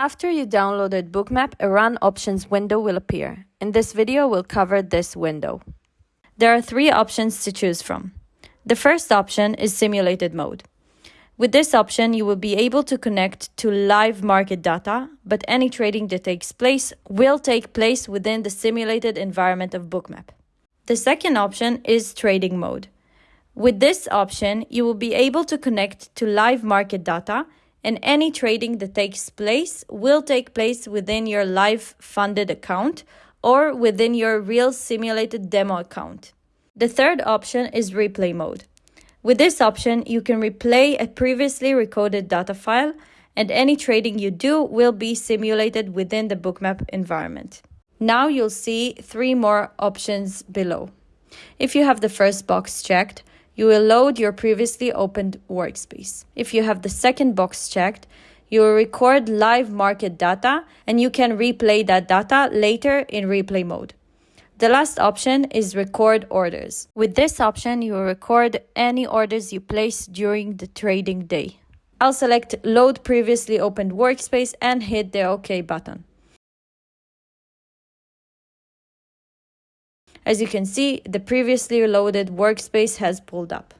After you downloaded Bookmap, a Run Options window will appear. In this video, we'll cover this window. There are three options to choose from. The first option is Simulated Mode. With this option, you will be able to connect to live market data, but any trading that takes place will take place within the simulated environment of Bookmap. The second option is Trading Mode. With this option, you will be able to connect to live market data and any trading that takes place will take place within your live funded account or within your real simulated demo account. The third option is replay mode. With this option, you can replay a previously recorded data file and any trading you do will be simulated within the bookmap environment. Now you'll see three more options below. If you have the first box checked, you will load your previously opened workspace. If you have the second box checked, you will record live market data and you can replay that data later in replay mode. The last option is record orders. With this option, you will record any orders you place during the trading day. I'll select load previously opened workspace and hit the OK button. As you can see, the previously loaded workspace has pulled up.